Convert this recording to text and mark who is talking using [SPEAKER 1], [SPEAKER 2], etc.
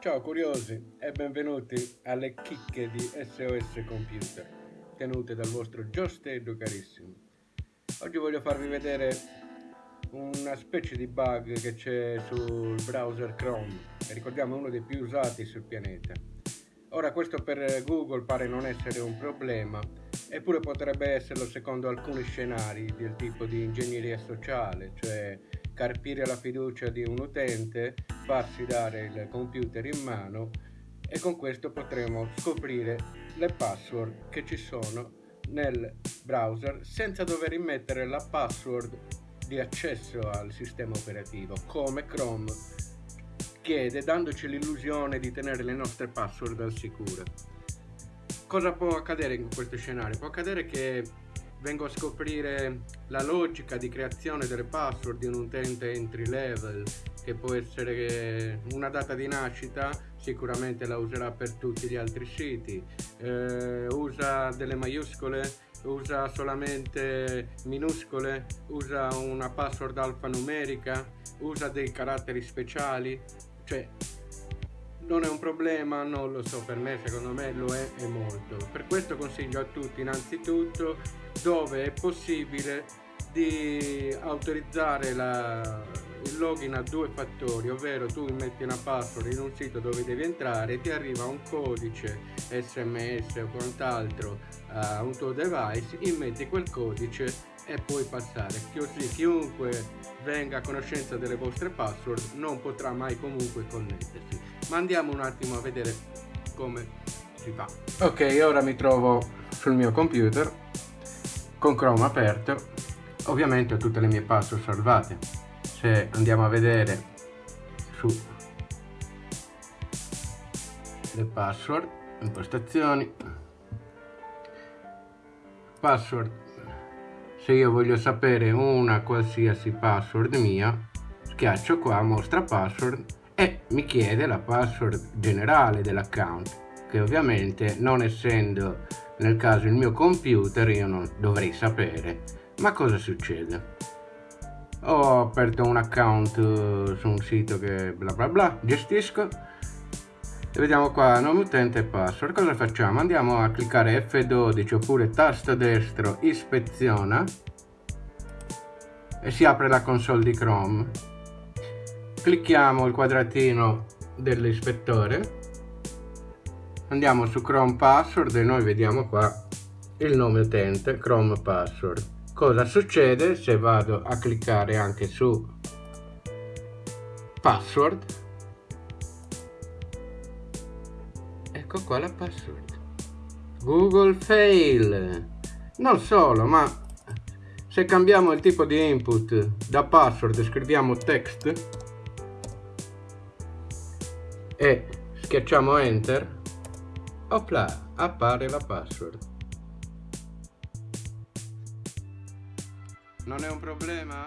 [SPEAKER 1] Ciao curiosi e benvenuti alle chicche di SOS Computer tenute dal vostro Giosteddo carissimo. Oggi voglio farvi vedere una specie di bug che c'è sul browser Chrome e ricordiamo uno dei più usati sul pianeta. Ora questo per Google pare non essere un problema eppure potrebbe esserlo secondo alcuni scenari del tipo di ingegneria sociale, cioè carpire la fiducia di un utente, farsi dare il computer in mano e con questo potremo scoprire le password che ci sono nel browser senza dover immettere la password di accesso al sistema operativo come Chrome chiede dandoci l'illusione di tenere le nostre password al sicuro. Cosa può accadere in questo scenario? Può accadere che vengo a scoprire la logica di creazione delle password di un utente entry level che può essere una data di nascita sicuramente la userà per tutti gli altri siti. Eh, usa delle maiuscole usa solamente minuscole usa una password alfanumerica usa dei caratteri speciali cioè non è un problema, non lo so, per me secondo me lo è e molto. Per questo consiglio a tutti innanzitutto dove è possibile di autorizzare la, il login a due fattori, ovvero tu metti una password in un sito dove devi entrare ti arriva un codice sms o quant'altro a un tuo device, immetti quel codice e puoi passare così chiunque venga a conoscenza delle vostre password non potrà mai comunque connettersi ma andiamo un attimo a vedere come si fa. Ok ora mi trovo sul mio computer con chrome aperto. Ovviamente ho tutte le mie password salvate. Se andiamo a vedere su le password impostazioni password. Se io voglio sapere una qualsiasi password mia schiaccio qua mostra password e mi chiede la password generale dell'account che ovviamente non essendo nel caso il mio computer io non dovrei sapere. Ma cosa succede? Ho aperto un account eh, su un sito che bla bla bla gestisco. E vediamo qua nome utente e password. Cosa facciamo? Andiamo a cliccare F12 oppure tasto destro ispeziona. E si apre la console di Chrome clicchiamo il quadratino dell'ispettore. Andiamo su Chrome password e noi vediamo qua il nome utente Chrome password. Cosa succede se vado a cliccare anche su password? Ecco qua la password. Google fail. Non solo ma se cambiamo il tipo di input da password scriviamo text e schiacciamo enter opla appare la password non è un problema?